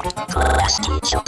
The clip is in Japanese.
Class teacher.